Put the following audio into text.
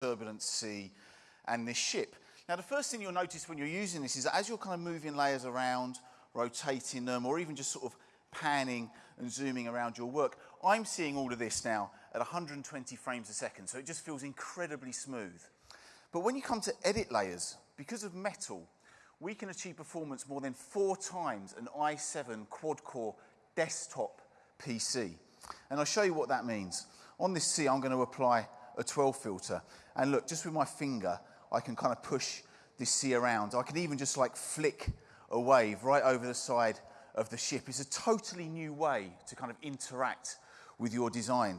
turbulent sea and this ship. Now, the first thing you'll notice when you're using this is that as you're kind of moving layers around, rotating them, or even just sort of panning and zooming around your work, I'm seeing all of this now at 120 frames a second, so it just feels incredibly smooth. But when you come to edit layers, because of metal, we can achieve performance more than four times an i7 quad-core desktop PC. And I'll show you what that means. On this sea, I'm going to apply a 12 filter. And look, just with my finger, I can kind of push this sea around. I can even just like flick a wave right over the side of the ship. It's a totally new way to kind of interact with your design.